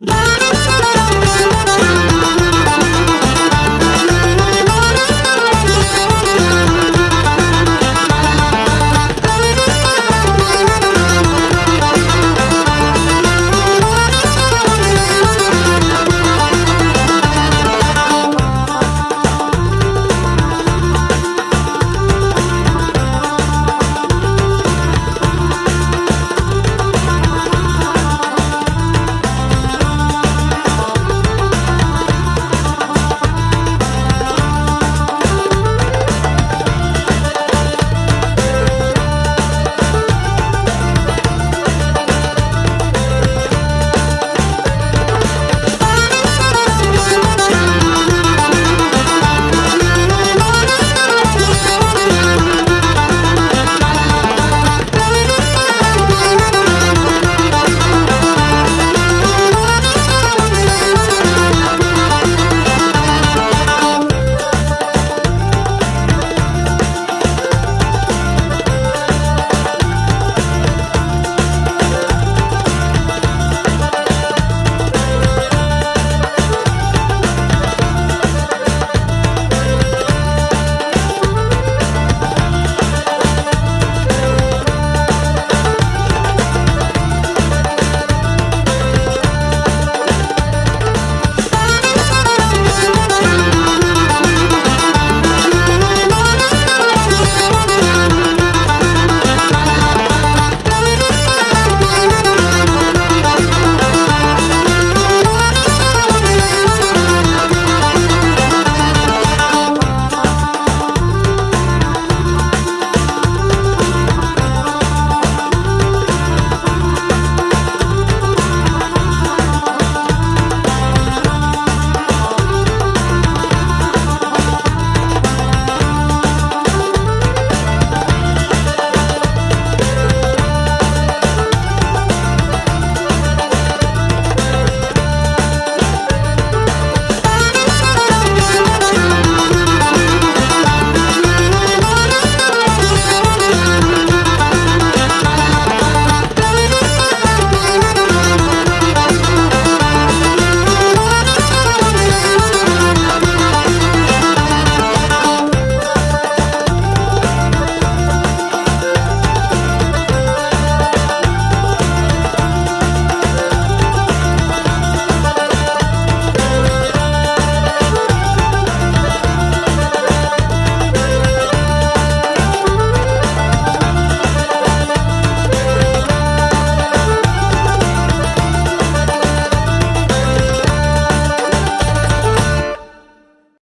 Bye.